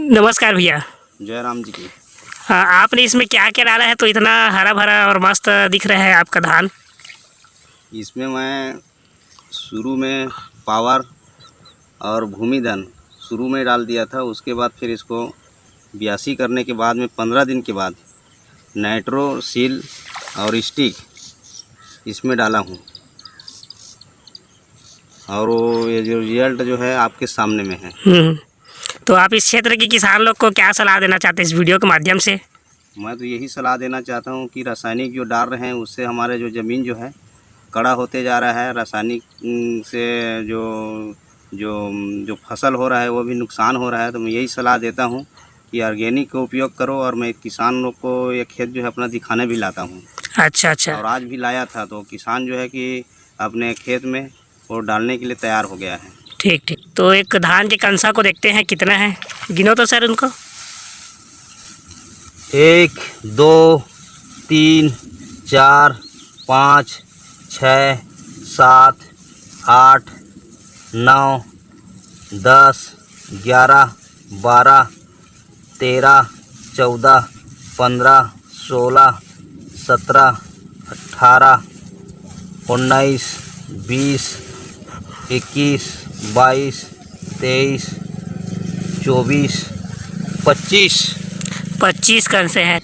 नमस्कार भैया। जय राम जी की। हाँ, आपने इसमें क्या क्या डाला है? तो इतना हरा भरा और मस्त दिख रहा है आपका धान। इसमें मैं शुरू में पावर और भूमिधन शुरू में डाल दिया था। उसके बाद फिर इसको ब्यासी करने के बाद में पंद्रह दिन के बाद नाइट्रो सील और स्टिक इसमें डाला हूँ। और वो ये जो रिज़ल्ट जो है आपके सामने में है। हम्म, तो आप इस क्षेत्र के किसान लोग को क्या सलाह देना चाहते हैं इस वीडियो के माध्यम से? मैं तो यही सलाह देना चाहता हूँ कि रासायनिक जो डाल रहे हैं उससे हमारे जो ज़मीन जो है कड़ा होते जा रहा है। रासायनिक से जो जो जो फ़सल हो रहा है वो भी नुकसान हो रहा है। तो मैं यही सलाह देता हूँ कि ऑर्गेनिक का उपयोग करो और मैं किसान लोग को ये खेत जो है अपना दिखाने भी लाता हूँ। अच्छा अच्छा। और आज भी लाया था तो किसान जो है कि अपने खेत में वो डालने के लिए तैयार हो गया है। ठीक ठीक। तो एक धान के कंसा को देखते हैं, कितना है? गिनो तो सर उनको। एक, दो, तीन, चार, पाँच, छ, सात, आठ, नौ, दस, ग्यारह, बारह, तेरह, चौदह, पंद्रह, सोलह, सत्रह अट्ठारह उन्नीस, बीस, इक्कीस बाईस तेईस चौबीस पच्चीस। पच्चीस कौन से हैं?